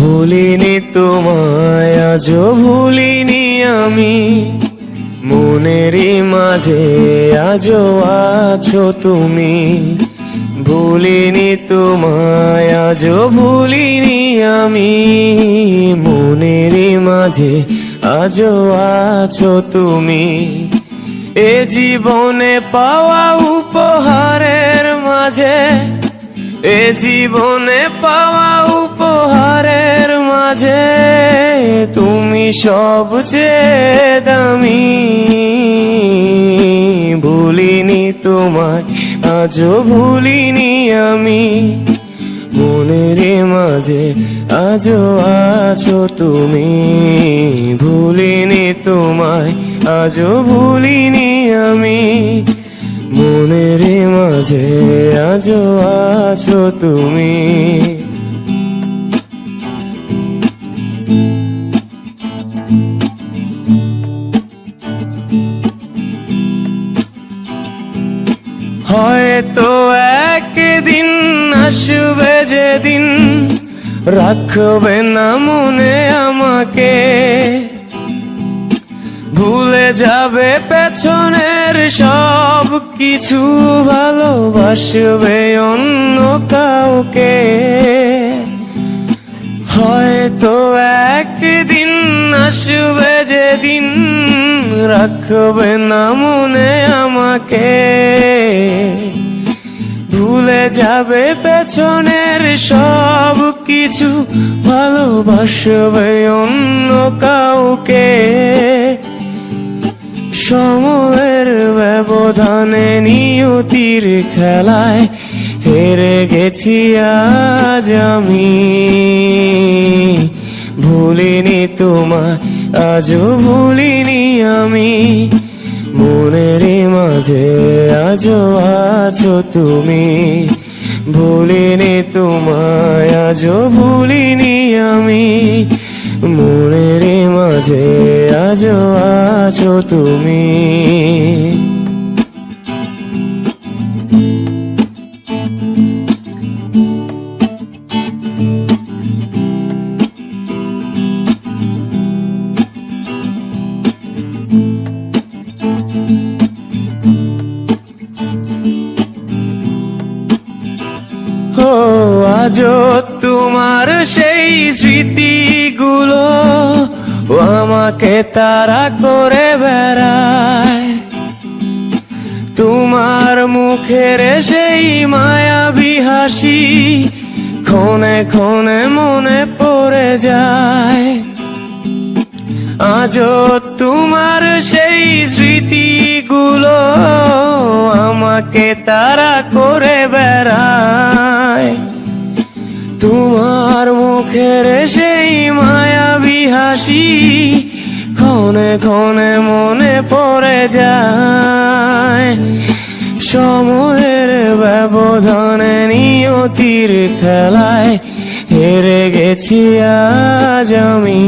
ভুলিনি তোমায় আজ ভুলিনি আমি। মনেরই মাঝে আজও আছো তুমি। ভুলিনি তোমায় আজ ভুলিনি আমি। মনেরই মাঝে আজও আছো তুমি। এ জীবনে পাওয়া উপহারের মাঝে, এ জীবনে পাওয়া সবচেয়ে দামি, ভুলিনি তোমায়, আজও ভুলিনি আমি। মনের মাঝে আজও আছো তুমি, ভুলিনি তোমায়, আজও ভুলিনি আমি। মনের মাঝে আজও আছো তুমি। হয়তো একদিন আসবে যেদিন রাখবে না মনে আমাকে। ভুলে যাবে পেছনের সব কিছু, ভালোবাসবে অন্য কাউকে। হয়তো একদিন আসবে যেদিন রাখবে না মনে আমাকে। যাবে পেছনের সব কিছু ভালোবাসবে অন্য কাউকে। সময়ের ব্যবধানে নিয়তির খেলায় হেরে গেছি আজ আমি। ভুলিনি তোমায়, আজও ভুলিনি আমি। মনের মাঝে আজও আছো তুমি। ভুলিনি তোমায়, আজও ভুলিনি আমি। মনের মাঝে আজও আছো তুমি। ও আজও তোমার সেই স্মৃতিগুলো আমাকে তারা করে বেড়ায়। তোমার মুখের সেই মায়াবী হাসি ক্ষণে ক্ষণে মনে পড়ে যায়। আজও তোমার সেই স্মৃতিগুলো আমাকে তারা করে বেড়ায়। তোমার মুখের সেই মায়াবী হাসি ক্ষণে ক্ষণে মনে পড়ে যায়। সময়ের ব্যবধানে নিয়তির খেলায় হেরে গেছি আজ আমি।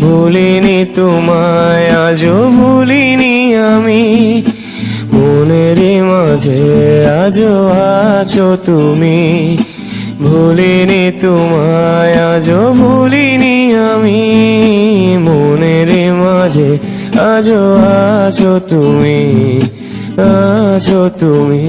ভুলিনি তোমায়, আজও ভুলিনি আমি। মনের মাঝে আজও আছো তুমি। ভুলিনি তোমায়, আজও ভুলিনি আমি। মনের মাঝে আজও আছো তুমি আছো তুমি।